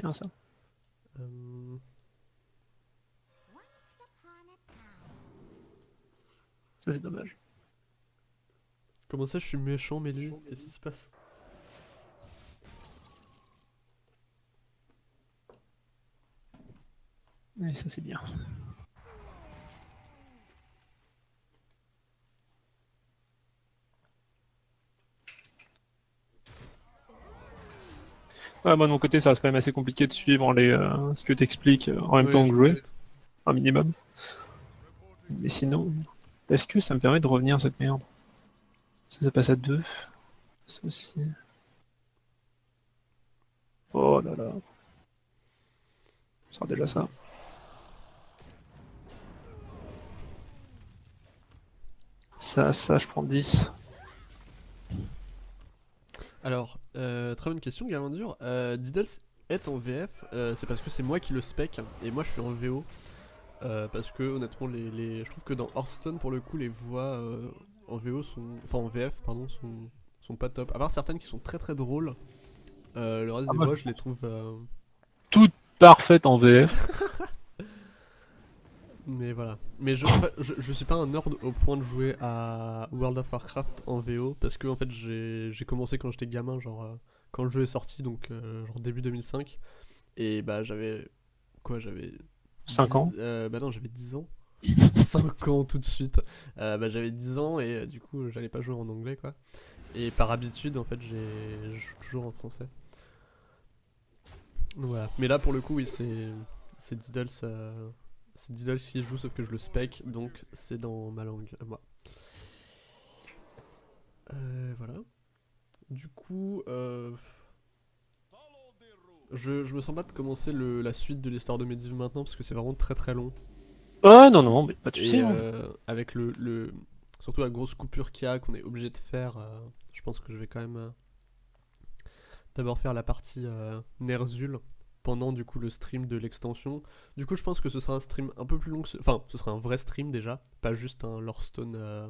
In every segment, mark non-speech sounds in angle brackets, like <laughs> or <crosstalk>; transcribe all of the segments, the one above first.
bien ça. Euh, Ça, c'est dommage. Comment ça, je suis méchant, Mélu? Qu'est-ce qui se passe? Et ça, c'est bien. Ouais, moi de mon côté, ça reste quand même assez compliqué de suivre les, euh, ce que tu expliques en même temps que jouer, un minimum. Mais sinon, est-ce que ça me permet de revenir cette merde? Ça, ça passe à deux. Ça aussi. Oh là là. Ça sera déjà ça. Ça, ça, je prends 10. Alors, euh, très bonne question, Galandur. Euh, Diddles est en VF, euh, c'est parce que c'est moi qui le spec, et moi je suis en VO. Euh, parce que honnêtement, les, les- je trouve que dans Hearthstone, pour le coup, les voix en VO sont. Enfin, en VF, pardon, sont, sont pas top. À part certaines qui sont très très drôles, euh, le reste Ah, des moi, voix, je les trouve. euh, Parfaite en VF. <laughs> Mais voilà. Mais je, en fait, je, je suis pas un nerd au point de jouer à World of Warcraft en VO parce que en fait j'ai j'ai commencé quand j'étais gamin, genre euh, quand le jeu est sorti, donc euh, genre début 2005. Et bah j'avais. Quoi J'avais. 5 10 ans. euh, Bah non, j'avais 10 ans. <laughs> 5 ans tout de suite. Euh, bah j'avais 10 ans et du coup j'allais pas jouer en anglais quoi. Et par habitude en fait j'ai je joue toujours en français. Voilà. Mais là pour le coup oui c'est c'est Diddles c'est Diddles qui joue sauf que je le spec donc c'est dans ma langue à moi. Euh, voilà. Du coup euh, je, je me sens pas de commencer le, la suite de l'histoire de Medivh maintenant parce que c'est vraiment très très long. Ah non, non, mais pas de soucis. hein. euh, avec le, le- Surtout la grosse coupure qu'il y a, qu'on est obligé de faire, euh, je pense que je vais quand même euh, d'abord faire la partie Nerzul pendant du coup le stream de l'extension. Du coup, je pense que ce sera un stream un peu plus long. que ce- Enfin, ce sera un vrai stream déjà, pas juste un Lorestone euh,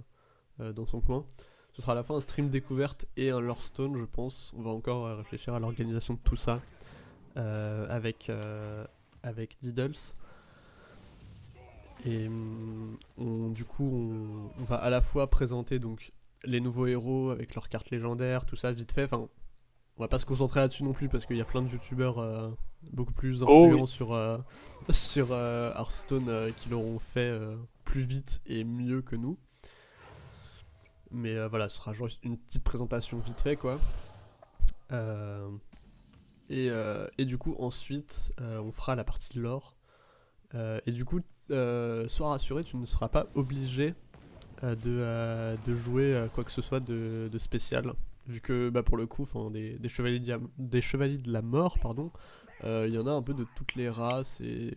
euh, dans son coin. Ce sera à la fois un stream découverte et un Lorestone, je pense. On va encore euh, réfléchir à l'organisation de tout ça euh, avec, euh, avec Diddles. Et on- du coup, on, on va à la fois présenter donc les nouveaux héros avec leurs cartes légendaires, tout ça vite fait. Enfin, on va pas se concentrer là-dessus non plus parce qu'il y a plein de youtubeurs euh, beaucoup plus Oh influents oui. sur, euh, <laughs> sur euh, Hearthstone qui l'auront fait plus vite et mieux que nous. Mais voilà, ce sera genre une petite présentation vite fait quoi. Et, euh, et du coup, ensuite, on fera la partie lore. Euh, et du coup, euh, sois rassuré, tu ne seras pas obligé de, de jouer quoi que ce soit de, de spécial. Vu que bah, pour le coup, des, des, chevaliers diam- des chevaliers de la mort, pardon, euh, il y en a un peu de toutes les races et,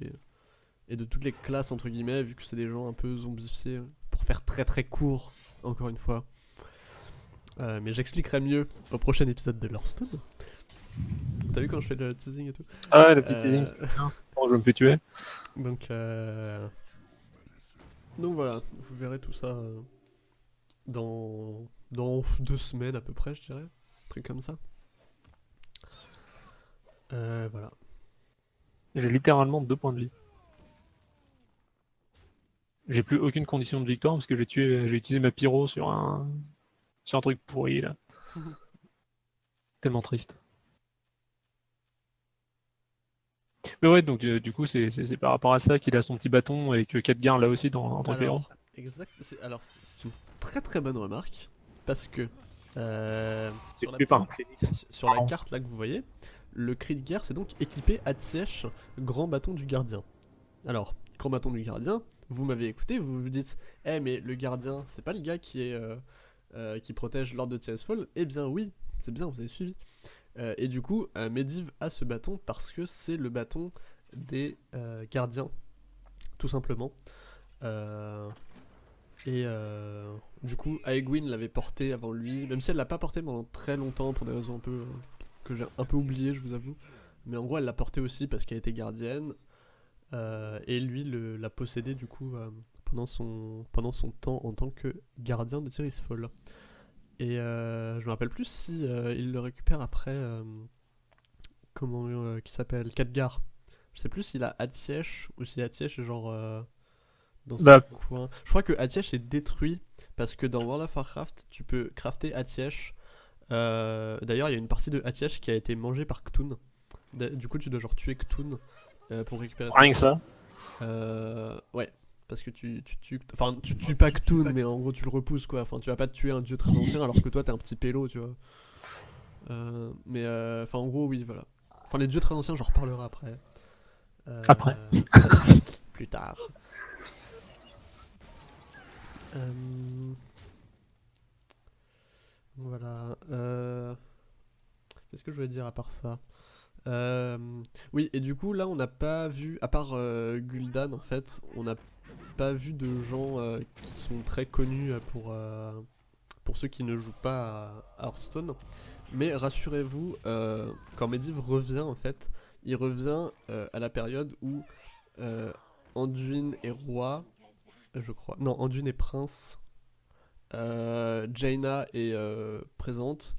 et de toutes les classes, entre guillemets, vu que c'est des gens un peu zombifiés, pour faire très très court, encore une fois. Euh, mais j'expliquerai mieux au prochain épisode de Lorestone. T'as vu quand je fais le teasing et tout? Ah, le petit Euh, teasing. <laughs> Oh, je me fais tuer? donc, euh... donc voilà, vous verrez tout ça dans... dans <laughs> deux semaines à peu près, je dirais. Un truc comme ça. Euh, voilà. J'ai littéralement deux points de vie. J'ai plus aucune condition de victoire parce que j'ai tué, j'ai utilisé ma pyro sur un, sur un truc pourri là. <laughs> Tellement triste. Mais ouais, donc euh, du coup, c'est c'est- c'est par rapport à ça qu'il a son petit bâton et que Khadgar l'a aussi dans, en tant que héros. Alors, exact, c'est- alors, c'est une très très bonne remarque. Parce que... euh, sur la. Sur- carte là que vous voyez, le cri de guerre c'est donc équipé Atsièche, grand bâton du gardien. Alors, grand bâton du gardien, vous m'avez écouté, vous vous dites, eh mais le gardien, c'est pas le gars qui est euh, euh, qui protège l'ordre de Tiresfall Eh bien oui, c'est bien, vous avez suivi. Euh, et du coup, euh, Medivh a ce bâton parce que c'est le bâton des euh, gardiens, tout simplement. Et euh, du coup, Aegwin l'avait porté avant lui, même si elle l'a pas porté pendant très longtemps pour des raisons un peu euh, que j'ai un peu oublié, je vous avoue. Mais en gros, elle l'a porté aussi parce qu'elle était gardienne. euh, et lui le- l'a possédé du coup pendant, son, pendant son temps en tant que gardien de Tirisfall. Et euh, je me rappelle plus si il le récupère après comment qui s'appelle Khadgar. Je sais plus s'il a Atièche ou si Atièche est genre dans ce Bah. coin. Je crois que Atièche est détruit parce que dans World of Warcraft, tu peux crafter Atièche. Euh, D'ailleurs, il y a une partie de Atièche qui a été mangée par Ktun. Da- Du coup, tu dois genre tuer Ktun euh, pour récupérer ça. Rien que ça. Euh, ouais, parce que tu, tu tues. Enfin, tu tues pas Ktun, mais en gros, tu le repousses quoi. Enfin, tu vas pas tuer un dieu très ancien alors que toi, t'es un petit pélo, tu vois. Euh, mais, euh, enfin, en gros, oui, voilà. Enfin, les dieux très anciens, j'en reparlerai après. Euh, Après. <laughs> Plus tard. Euh, Voilà. euh, Qu'est-ce que je voulais dire à part ça Euh, Oui, et du coup, là, on n'a pas vu, à part Gul'dan, en fait, on n'a pas vu de gens qui sont très connus pour, pour ceux qui ne jouent pas à Hearthstone. Mais rassurez-vous, quand Medivh revient, en fait, il revient à la période où Anduin est roi, je crois. Non, Anduin est prince. Euh, Jaina est euh, présente.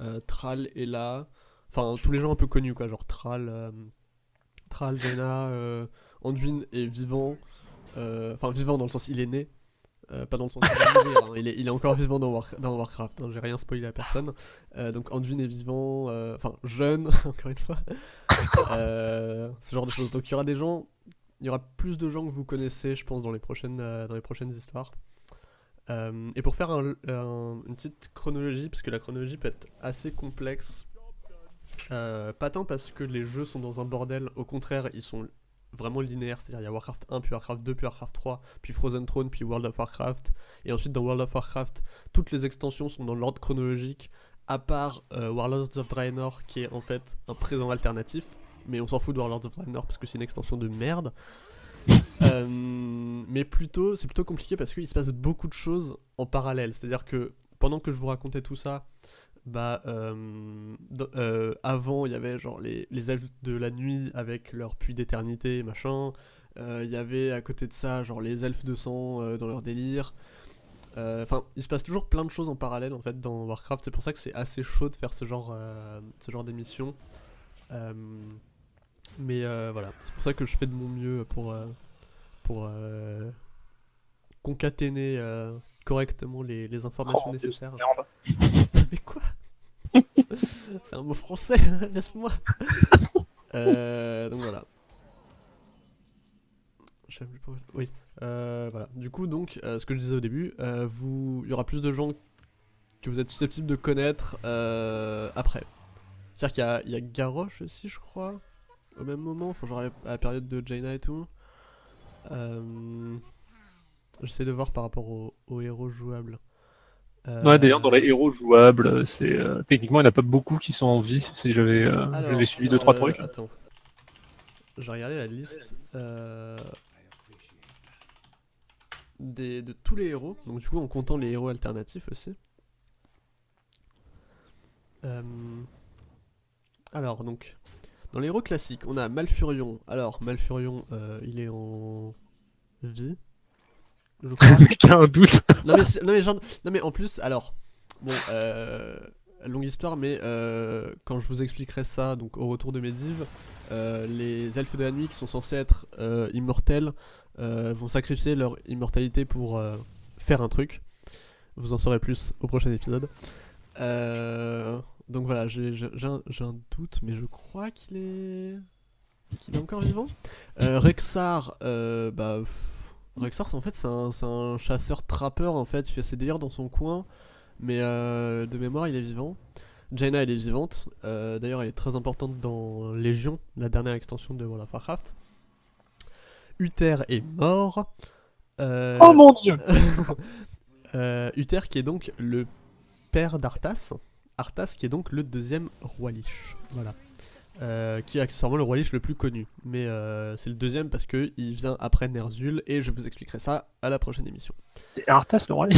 euh, Thrall est là. Enfin, tous les gens un peu connus, quoi. Genre Thrall, euh, Thrall, Jaina, Anduin est vivant. Enfin, vivant dans le sens il est né. Pas dans le sens il hein. il, est, il est encore vivant dans, War- Warcraft. hein. J'ai rien spoilé à personne. Donc Anduin est vivant, enfin jeune, <laughs> encore une fois. Ce genre de choses. Donc il y aura des gens, il y aura plus de gens que vous connaissez, je pense, dans les prochaines, euh, histoires. Euh, et pour faire un- un- une petite chronologie, parce que la chronologie peut être assez complexe, euh, pas tant parce que les jeux sont dans un bordel, au contraire, ils sont vraiment linéaires, c'est-à-dire il y a Warcraft 1, puis Warcraft 2, puis Warcraft 3, puis Frozen Throne, puis World of Warcraft, et ensuite dans World of Warcraft, toutes les extensions sont dans l'ordre chronologique, à part Warlords of Draenor, qui est en fait un présent alternatif, mais on s'en fout de Warlords of Draenor parce que c'est une extension de merde. <laughs> Euh, mais plutôt, c'est plutôt compliqué parce qu'il se passe beaucoup de choses en parallèle. C'est-à-dire que pendant que je vous racontais tout ça, bah, euh, euh, avant il y avait genre les, les elfes de la nuit avec leur puits d'éternité, machin. Il y avait à côté de ça genre les elfes de sang dans leur délire. Enfin, il se passe toujours plein de choses en parallèle en fait dans Warcraft. C'est pour ça que c'est assez chaud de faire ce genre, ce genre d'émission. Mais euh, voilà, c'est pour ça que je fais de mon mieux pour, euh, pour euh, concaténer euh, correctement les, les informations Oh, nécessaires. <laughs> Mais quoi? <laughs> C'est un mot français, <laughs> laisse-moi. Euh, donc voilà. Oui. Voilà. Du coup, donc, ce que je disais au début, vous, il y aura plus de gens que vous êtes susceptibles de connaître après. C'est-à-dire qu'il y y a Garrosh aussi, je crois, au même moment, enfin, genre à la période de Jaina et tout. Euh, J'essaie de voir par rapport aux, aux héros jouables. Euh, Ouais, d'ailleurs, dans les héros jouables, c'est euh, techniquement, il n'y en a pas beaucoup qui sont en vie. Si j'avais euh, suivi deux trois euh, trucs. Attends. J'ai regardé la liste des, de tous les héros, donc du coup en comptant les héros alternatifs aussi. Euh, alors donc, dans les héros classiques, on a Malfurion. Alors Malfurion, euh, il est en vie. Je crois. <laughs> Mec a un doute. non, mais non, mais genre- non mais en plus, alors, bon, euh, longue histoire, mais euh, quand je vous expliquerai ça, donc au retour de Medivh, euh, les elfes de la nuit qui sont censés être euh, immortels vont sacrifier leur immortalité pour faire un truc. Vous en saurez plus au prochain épisode. Euh, donc voilà, j'ai un, doute, mais je crois qu'il est qu'il est encore vivant. Euh, Rexar, euh, bah. pff, Rexar, en fait, c'est un, chasseur-trappeur, en fait. Il fait ses délires dans son coin. Mais euh, de mémoire, il est vivant. Jaina, elle est vivante. D'ailleurs, elle est très importante dans Légion, la dernière extension de World of Warcraft. Uther est mort. Oh mon dieu <laughs> Uther qui est donc le père d'Arthas. Arthas qui est donc le deuxième roi Lich. Voilà. Euh, qui est accessoirement le roi Lich le plus connu. Mais euh, c'est le deuxième parce que il vient après Ner'zhul et je vous expliquerai ça à la prochaine émission. C'est Arthas le roi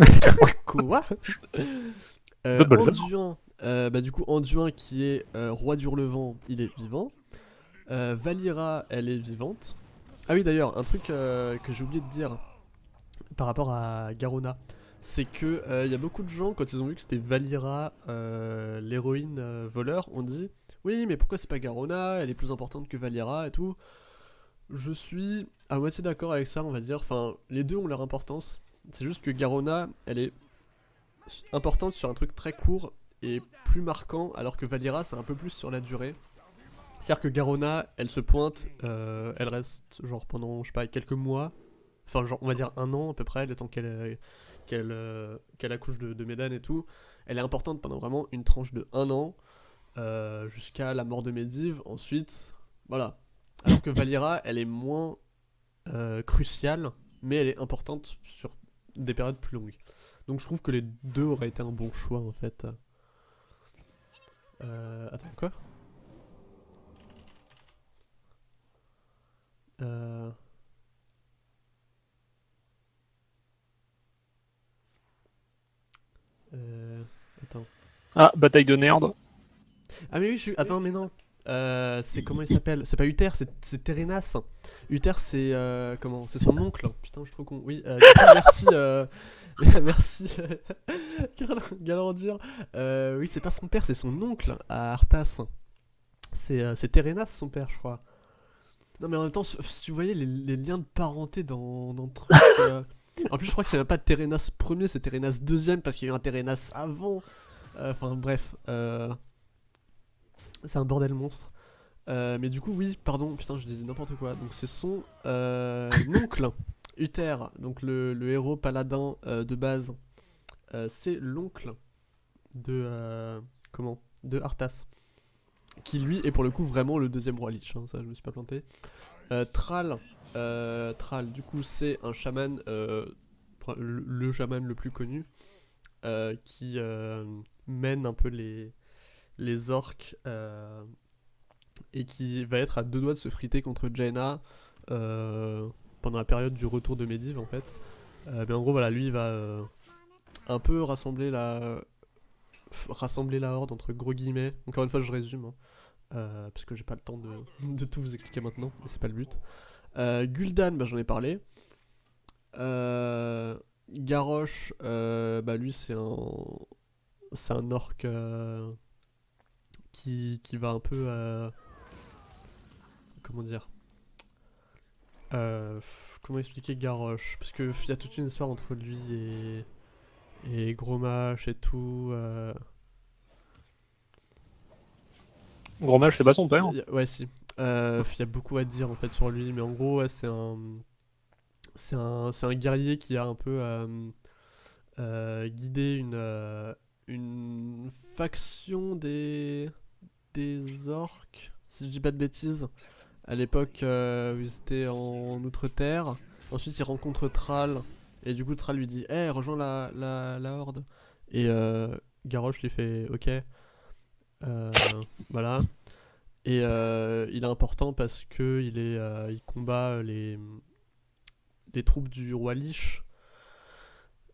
<laughs> Quoi? Euh. Anduin, bah du coup Anduin qui est roi d'Hurlevent, il est vivant. Valira, elle est vivante. Ah oui d'ailleurs, un truc que j'ai oublié de dire par rapport à Garona, c'est que euh, il y a beaucoup de gens quand ils ont vu que c'était Valira, euh, l'héroïne euh, voleur, ont dit oui, mais pourquoi c'est pas Garona? Elle est plus importante que Valiera et tout. Je suis à moitié d'accord avec ça, on va dire. Enfin, les deux ont leur importance. C'est juste que Garona, elle est importante sur un truc très court et plus marquant, alors que Valiera, c'est un peu plus sur la durée. C'est-à-dire que Garona, elle se pointe, euh, elle reste genre pendant, je sais pas, quelques mois. Enfin, genre, on va dire un an à peu près, le temps qu'elle qu'elle euh, qu'elle accouche de, de Médan et tout. Elle est importante pendant vraiment une tranche de un an. Euh, jusqu'à la mort de Medivh. Ensuite, voilà. Alors que Valira, elle est moins euh, cruciale, mais elle est importante sur des périodes plus longues. Donc je trouve que les deux auraient été un bon choix en fait. Euh, attends, quoi? Euh... Euh... Attends. Ah, bataille de Nerd. Ah mais oui, je suis... Attends, mais non. Euh, c'est comment il s'appelle? C'est pas Uther, c'est Terenas. Uther, c'est euh, comment? C'est son oncle. Putain, je suis trop con. Oui, euh, merci. <laughs> Merci, <laughs> Galandur. Oui, c'est pas son père, c'est son oncle à Arthas. C'est c'est Terenas, son père, je crois. Non, mais en même temps, si tu voyais les, les liens de parenté dans, dans le truc. En plus, je crois que c'est même pas Terenas premier, c'est Terenas deuxième parce qu'il y a eu un Terenas avant. Enfin, bref. Euh, c'est un bordel monstre. Euh, mais du coup, oui, pardon, putain, je disais n'importe quoi. Donc, c'est son euh, <laughs> oncle, Uther, donc le, le héros paladin euh, de base. Euh, c'est l'oncle de. euh, comment De Arthas. Qui lui est pour le coup vraiment le deuxième roi Lich, hein, ça je me suis pas planté. Euh, Thrall, euh, Thrall, du coup, c'est un chaman, euh, le, chaman le plus connu, qui mène un peu les, orques et qui va être à deux doigts de se friter contre Jaina pendant la période du retour de Medivh en fait. Mais en gros voilà, lui va un peu rassembler la rassembler la horde entre gros guillemets. Encore une fois je résume hein, euh, parce que j'ai pas le temps de, de tout vous expliquer maintenant et c'est pas le but. Euh, Gul'dan, bah, j'en ai parlé. Euh, Garrosh, euh, bah lui c'est un c'est un orc qui, qui va un peu comment dire comment expliquer Garrosh parce que il y a toute une histoire entre lui et et Grommash et tout Gros match, c'est pas son père. ouais si. Euh, il y a beaucoup à dire en fait sur lui mais en gros c'est un c'est un un guerrier qui a un peu euh, euh, guidé une euh, une faction des des orques si je dis pas de bêtises à l'époque où ils étaient en Outre-Terre. Ensuite il rencontre Thrall et du coup Thrall lui dit Eh rejoins la, la, la horde. Et euh, Garrosh lui fait ok voilà. Et euh, il est important parce que il est euh, il combat les les troupes du roi Lich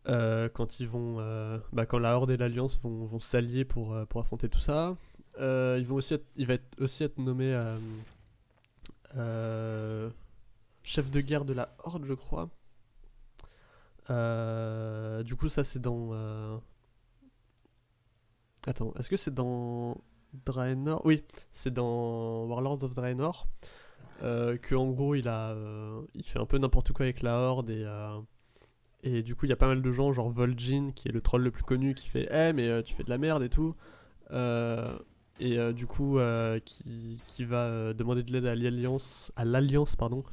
euh, quand ils vont euh, bah, quand la horde et l'alliance vont, vont s'allier pour, euh, pour affronter tout ça. Euh, ils vont aussi il va être, aussi être nommé euh, euh, chef de guerre de la horde je crois. Euh, du coup ça c'est dans euh, attends est-ce que c'est dans Draenor? Oui c'est dans Warlords of Draenor euh, que en gros il a euh, il fait un peu n'importe quoi avec la horde et euh, et du coup il y a pas mal de gens genre Vol'jin qui est le troll le plus connu qui fait eh mais euh, tu fais de la merde et tout. Et du coup qui, qui va demander de l'aide à l'alliance à l'alliance pardon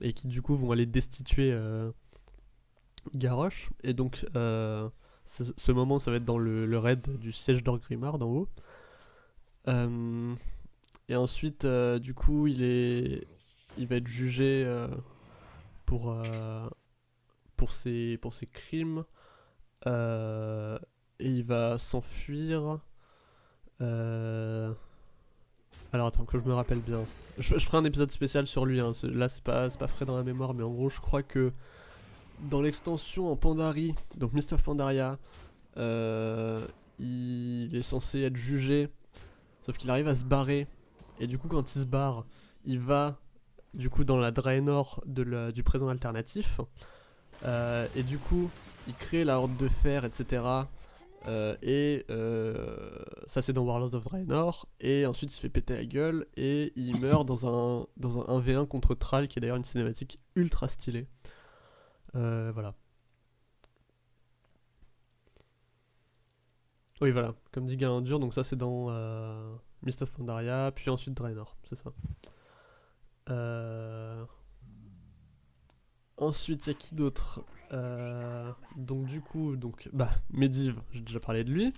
et qui du coup vont aller destituer Garrosh. Et donc ce, moment ça va être dans le, le raid du siège d'Orgrimmar d'en haut Euh, et ensuite, euh, du coup, il est, il va être jugé euh, pour pour ses pour ses crimes et il va s'enfuir. Alors attends que je me rappelle bien. Je, ferai un épisode spécial sur lui. hein, Là, c'est pas pas frais dans la mémoire, mais en gros, je crois que dans l'extension en Pandarie, donc Mr. Pandaria, euh, il est censé être jugé, sauf qu'il arrive à se barrer et du coup, quand il se barre, il va du coup dans la Draenor du présent alternatif. Euh, et du coup, il crée la Horde de Fer, etc. Et euh, ça c'est dans Warlords of Draenor. Et ensuite il se fait péter la gueule et il meurt dans un, dans un 1v1 contre Thrall qui est d'ailleurs une cinématique ultra stylée. Euh, voilà. Oui voilà, comme dit Galandur, donc ça c'est dans euh, Mist of Pandaria, puis ensuite Draenor, c'est ça. Euh... Ensuite, il y a qui d'autre? Euh, Donc du coup, donc bah Medivh, j'ai déjà parlé de lui.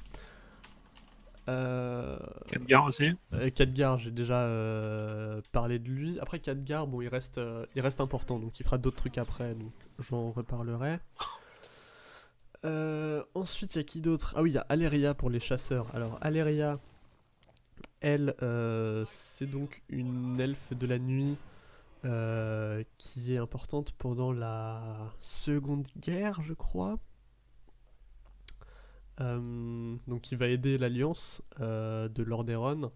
Euh... Khadgar aussi. euh, Khadgar, j'ai déjà euh, parlé de lui. Après Khadgar, bon, il reste, euh, il reste important, donc il fera d'autres trucs après, donc j'en reparlerai. Euh, ensuite, il y a qui d'autre? Ah oui, il y a Aleria pour les chasseurs. Alors Aleria, elle, c'est donc une elfe de la nuit qui est importante pendant la Seconde Guerre, je crois. Euh, donc il va aider l'alliance euh, de Lordaeron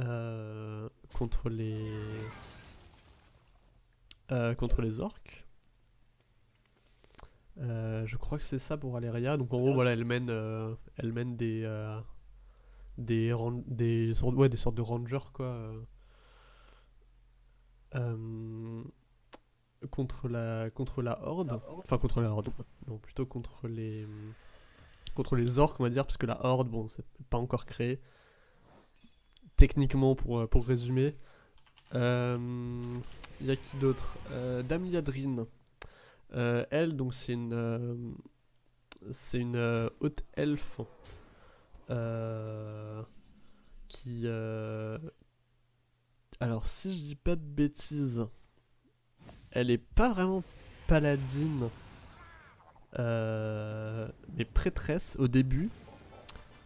euh, contre les contre les orques. Je crois que c'est ça pour Aleria. Donc en gros voilà, elle mène elle mène des des des sortes ouais des sortes de rangers quoi. contre la contre la horde, enfin contre la horde, non plutôt contre les contre les orques on va dire parce que la horde bon c'est pas encore créé techniquement pour euh, pour résumer. Euh, Il y a qui d'autre? Euh, Dame Liadrine. Euh, elle donc c'est une euh, c'est une euh, haute elfe euh, qui euh, alors, si je dis pas de bêtises, elle est pas vraiment paladine, euh, mais prêtresse au début.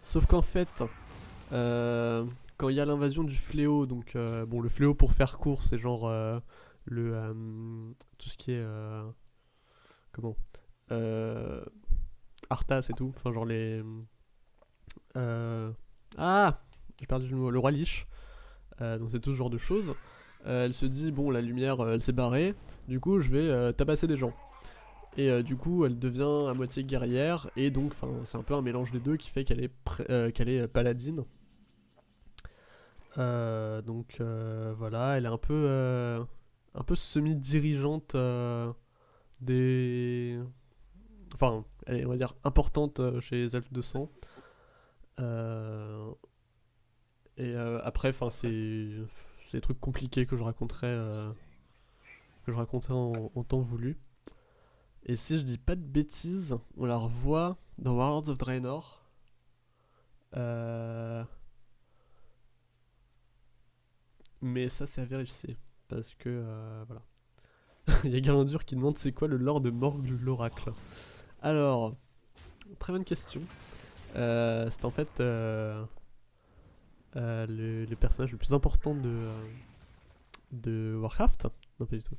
Sauf qu'en fait, euh, quand il y a l'invasion du fléau, donc euh, bon, le fléau pour faire court, c'est genre le tout ce qui est comment Arthas et tout, enfin genre les ah j'ai perdu le mot, le roi Lich. Donc c'est tout ce genre de choses. Elle se dit bon la lumière elle s'est barrée, du coup je vais tabasser des gens. Et euh, du coup elle devient à moitié guerrière et donc c'est un peu un mélange des deux qui fait qu'elle est euh, qu'elle est euh, paladine. Donc voilà, elle est un peu peu semi-dirigeante des enfin elle est on va dire importante chez les elfes de sang. Et après, c'est des trucs compliqués que je raconterai, que je raconterai en temps voulu. Et si je dis pas de bêtises, on la revoit dans Warlords of Draenor. Euh, Mais ça, c'est à vérifier. Parce que, euh, voilà. <laughs> Il y a Galandur qui demande c'est quoi le lore de Morgue l'Oracle? Alors, très bonne question. Euh, c'est en fait euh, le, le personnage le plus important de, de Warcraft. Non, pas du tout.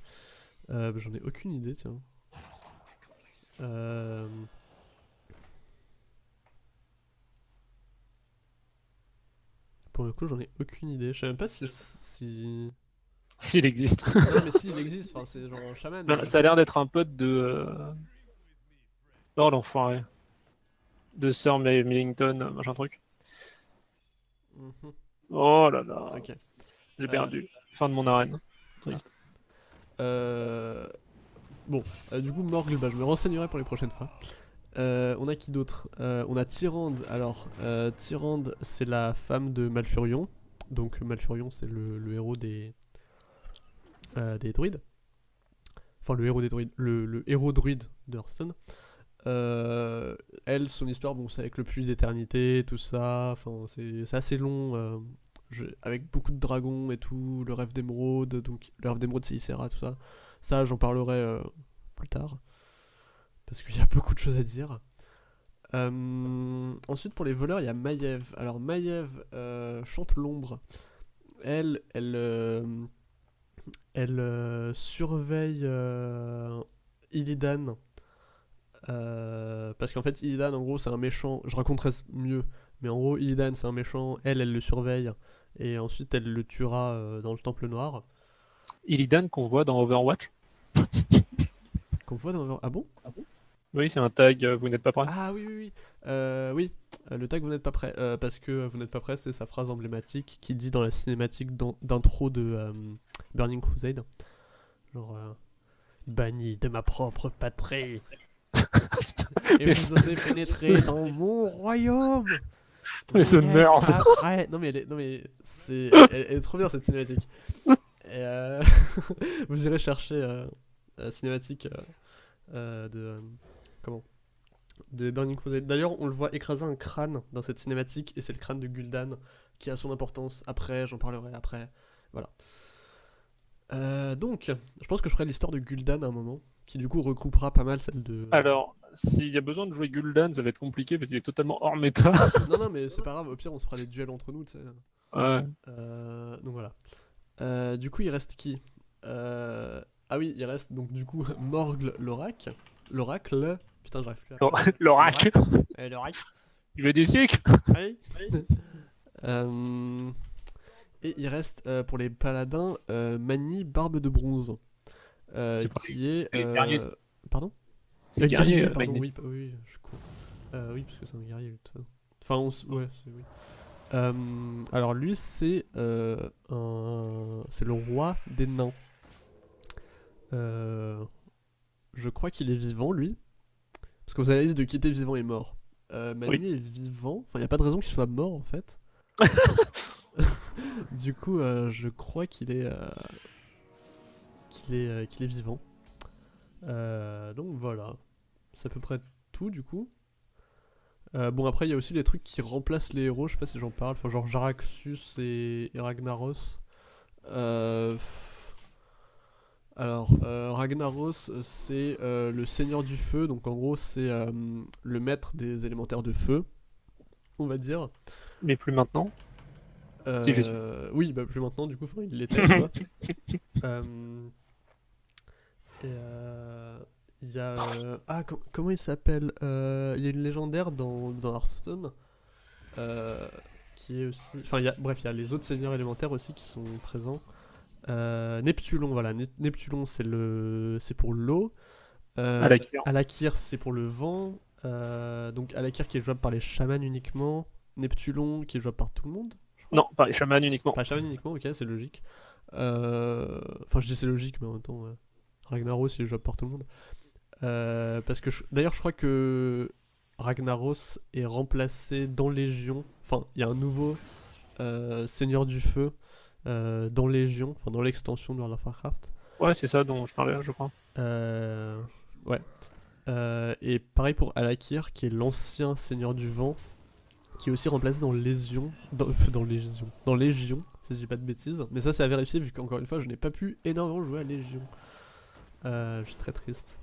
J'en ai aucune idée, tiens. Euh, Pour le coup, j'en ai aucune idée. Je sais même pas si. si... <laughs> Il existe. non, mais si, il existe. Enfin, c'est genre un chaman. Ça a l'air d'être un pote de. euh, Oh l'enfoiré. De Sir Millington, euh, machin truc. Mhm, Oh là là. Ok. J'ai Euh. perdu. Fin de mon arène. Triste. Euh, Bon, euh, du coup, Morgle, bah, je me renseignerai pour les prochaines fois. Euh, on a qui d'autre? Euh, On a Tyrande. Alors, Tyrande, c'est la femme de Malfurion. Donc, Malfurion, c'est le, héros des, des druides. Enfin, le héros des druides. Le, héros druide de Hearthstone. Elle, son histoire, bon, c'est avec le puits d'éternité, tout ça. Enfin, c'est assez long. avec beaucoup de dragons et tout, le rêve d'émeraude, donc le rêve d'émeraude c'est Ysera, tout ça. Ça, j'en parlerai euh, plus tard. Parce qu'il y a <laughs> beaucoup de choses à dire. Euh, ensuite, pour les voleurs, il y a Maiev. Alors, Maiev euh, chante l'ombre. Elle, elle, elle surveille Illidan. Parce qu'en fait, Illidan, en gros, c'est un méchant. Je raconterai mieux. Mais en gros, Illidan, c'est un méchant. Elle, elle le surveille. Et ensuite, elle le tuera dans le Temple Noir. Illidan qu'on voit dans Overwatch. <laughs> Qu'on voit dans... Ah bon? Oui, c'est un tag, euh, vous n'êtes pas prêt. Ah oui, oui, oui. Euh, oui, euh, le tag vous n'êtes pas prêt. euh, parce que vous n'êtes pas prêt, c'est sa phrase emblématique qui dit dans la cinématique d'in- d'intro de euh, Burning Crusade. Genre, euh, banni de ma propre patrie. <laughs> Et Mais vous osez pénétrer <laughs> dans mon royaume. Mais ce nerd. prêt. Non mais, elle est, non mais c'est, elle, elle est trop bien cette cinématique. Et, euh, <laughs> vous irez chercher euh, la cinématique euh, euh, de euh, comment? De Burning Crusade. D'ailleurs, on le voit écraser un crâne dans cette cinématique et c'est le crâne de Gul'dan qui a son importance. Après, j'en parlerai après. Voilà. Donc, je pense que je ferai l'histoire de Gul'dan à un moment, qui du coup regroupera pas mal celle de. Alors, s'il y a besoin de jouer Gul'dan, ça va être compliqué parce qu'il est totalement hors méta. Non, non, mais c'est pas grave. Au pire, on se fera des duels entre nous, tu sais. ouais. Euh, donc voilà. Euh, du coup, il reste qui Euh, Ah oui, il reste donc du coup <laughs> Morgle l'oracle. L'oracle. Putain, j'arrive plus à. L'or- L'oracle. Euh, L'oracle. Il veut des siècles Oui. Euh, Et il reste euh, pour les paladins euh, Mani Barbe de Bronze. Euh, C'est pas qui est. les euh, guerriers. Pardon C'est Euh, guerrier, pardon, oui, oui, je suis con. Euh, oui, parce que c'est un guerrier. Enfin, on s- ouais, c'est oui. Euh, alors lui, c'est euh, c'est le roi des nains. Euh, je crois qu'il est vivant, lui, parce que vous avez la liste de qui était vivant et mort. Mani est vivant. Enfin, il n'y a pas de raison qu'il soit mort en fait. <laughs> du coup, je crois qu'il est, qu'il est, qu'il est vivant. Donc voilà, c'est à peu près tout du coup. Euh, bon après il y a aussi les trucs qui remplacent les héros, je sais pas si j'en parle, enfin genre Jaraxus et, et Ragnaros. Euh. Alors euh, Ragnaros c'est le seigneur du feu, donc en gros c'est le maître des élémentaires de feu, on va dire. Mais plus maintenant. Si, oui, bah plus maintenant, du coup, il l'était. <laughs> et euh, il y a. euh, ah, com- comment il s'appelle Euh, Il y a une légendaire dans, dans Hearthstone euh, qui est aussi. Enfin, il y a, bref, il y a les autres seigneurs élémentaires aussi qui sont présents. Neptulon, voilà. Ne- Neptulon, c'est le, c'est pour l'eau. Alakir. Alakir, c'est pour le vent. Donc Alakir qui est jouable par les chamans uniquement. Neptulon qui est jouable par tout le monde. Non, par les chamans uniquement. Enfin, Shaman uniquement, ok, c'est logique. Enfin, je dis c'est logique, mais en même temps, Ragnaros, il est jouable par tout le monde. Euh, parce que, d'ailleurs, je crois que Ragnaros est remplacé dans Légion. Enfin, il y a un nouveau euh, Seigneur du Feu euh, dans Légion, enfin dans l'extension de World of Warcraft. Ouais, c'est ça dont je parlais, je crois. Ouais. Et pareil pour Alakir, qui est l'ancien Seigneur du Vent, qui est aussi remplacé dans Légion. Dans, <laughs> dans Légion. Dans Légion, si je dis pas de bêtises. Mais ça, c'est à vérifier, vu qu'encore une fois, je n'ai pas pu énormément jouer à Légion. Je suis très triste.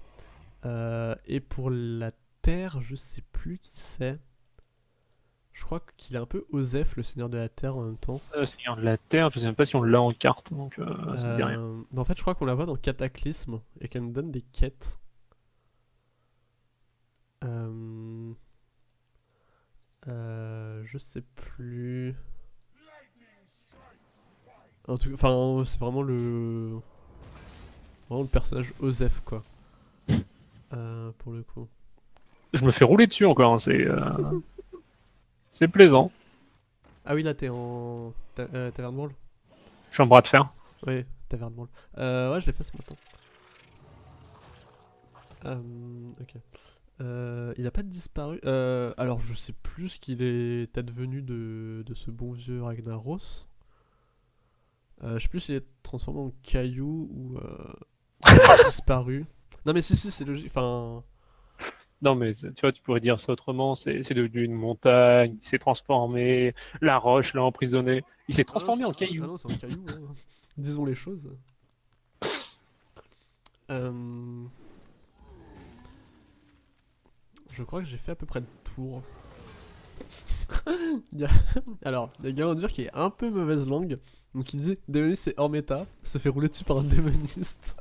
Euh, et pour la Terre, je sais plus qui c'est. Je crois qu'il est un peu Osef, le Seigneur de la Terre, en même temps. Euh, Seigneur de la Terre, je sais même pas si on l'a en carte, donc euh, ça me dit rien. Mais en fait, je crois qu'on la voit dans Cataclysme et qu'elle nous donne des quêtes. Je sais plus. En tout, enfin, c'est vraiment le, vraiment le personnage Osef quoi. Euh, pour le coup. Je me fais rouler dessus encore, hein, c'est euh, c'est plaisant. Ah oui, là t'es en ta- euh, Taverne Brawl. Je suis en bras de fer. Oui, Taverne Brawl. Euh, ouais, je l'ai fait ce matin. Euh, ok. Euh, il a pas disparu. Euh, alors, je sais plus ce qu'il est advenu de, de ce bon vieux Ragnaros. Euh, je sais plus s'il est transformé en caillou ou euh, <laughs> disparu. Non, mais si, si, c'est logique. Enfin, Non, mais tu vois, tu pourrais dire ça autrement. C'est devenu une montagne, il s'est transformé, la roche l'a emprisonné. Il s'est transformé Ah non, en Ah caillou. non, c'est un caillou. hein. <laughs> Disons les choses. Euh, Je crois que j'ai fait à peu près le tour. Il y a- Alors, il y a Galandur qui est un peu mauvaise langue. Donc il dit Démoniste c'est hors méta, se fait rouler dessus par un démoniste.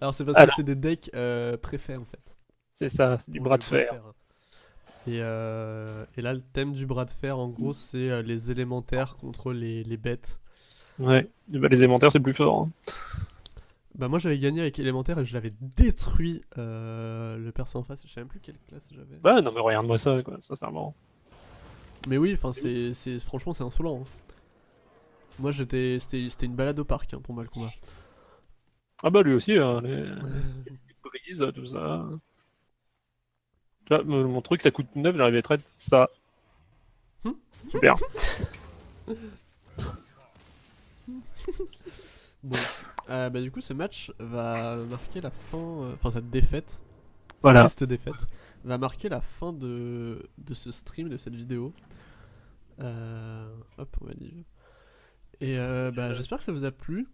Alors c'est parce Alors. que c'est des decks euh, préfets en fait. C'est ça, c'est du bras de fer. Et, euh, et là, le thème du bras de fer, en gros, c'est euh, les élémentaires contre les, les bêtes. Ouais, bah, les élémentaires, c'est plus fort. hein. Bah moi j'avais gagné avec élémentaire et je l'avais détruit euh, le perso en face. Je sais même plus quelle classe j'avais. Bah non mais regarde-moi ça quoi, sincèrement. Mais oui, enfin c'est, franchement c'est insolent. hein. Moi j'étais c'était, c'était une balade au parc hein, pour moi le combat. Ah bah lui aussi, hein, les... les brises, tout ça. Tu vois, mon truc ça coûte 9, j'arrive à traiter ça. Hmm. Super. <laughs> Bon, Euh, bah du coup ce match va marquer la fin, euh, enfin cette défaite, voilà. triste défaite, va marquer la fin de, de ce stream, de cette vidéo. Euh, hop, on va dire. Et bah, j'espère que ça vous a plu.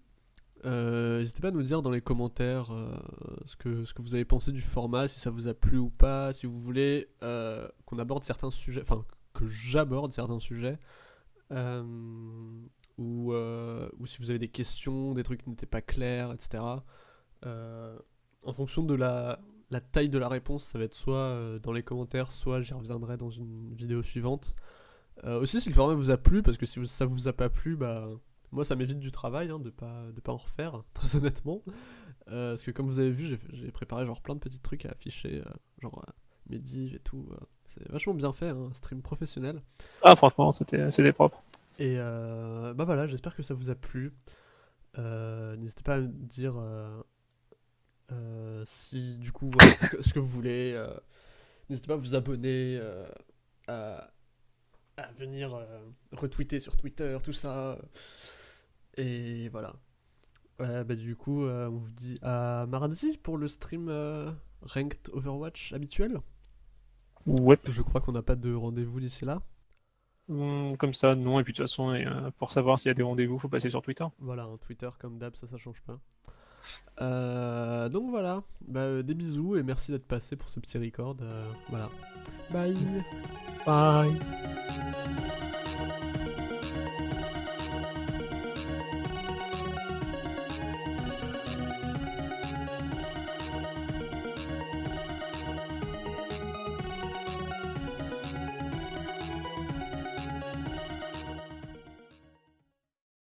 Euh, N'hésitez pas à nous dire dans les commentaires euh, ce, que, ce que vous avez pensé du format, si ça vous a plu ou pas, si vous voulez euh, qu'on aborde certains sujets, enfin que j'aborde certains sujets, ou, ou si vous avez des questions, des trucs qui n'étaient pas clairs, etc. En fonction de la, la taille de la réponse, ça va être soit dans les commentaires, soit j'y reviendrai dans une vidéo suivante. Aussi, si le format vous a plu, parce que si ça vous a pas plu, bah moi ça m'évite du travail hein, de pas de pas en refaire, <laughs> très honnêtement. Euh, parce que comme vous avez vu, j'ai- préparé genre plein de petits trucs à afficher, euh, genre euh, et tout. euh. c'est vachement bien fait, hein, stream professionnel. Ah franchement, c'était propre. Et euh, bah voilà, j'espère que ça vous a plu. N'hésitez pas à me dire si du coup voilà, ce, que, ce que vous voulez. N'hésitez pas à vous abonner, à, à venir retweeter sur Twitter, tout ça. Et voilà. Ouais, bah du coup, euh, on vous dit à mardi pour le stream euh, Ranked Overwatch habituel. Ouais. Je crois qu'on n'a pas de rendez-vous d'ici là. Hum, Comme ça, non. Et puis de toute façon, et, euh, pour savoir s'il y a des rendez-vous, faut passer sur Twitter. Voilà, un Twitter comme d'hab, ça, ça change pas. Euh, donc voilà, bah, euh, des bisous et merci d'être passé pour ce petit record. euh, voilà. Bye Bye.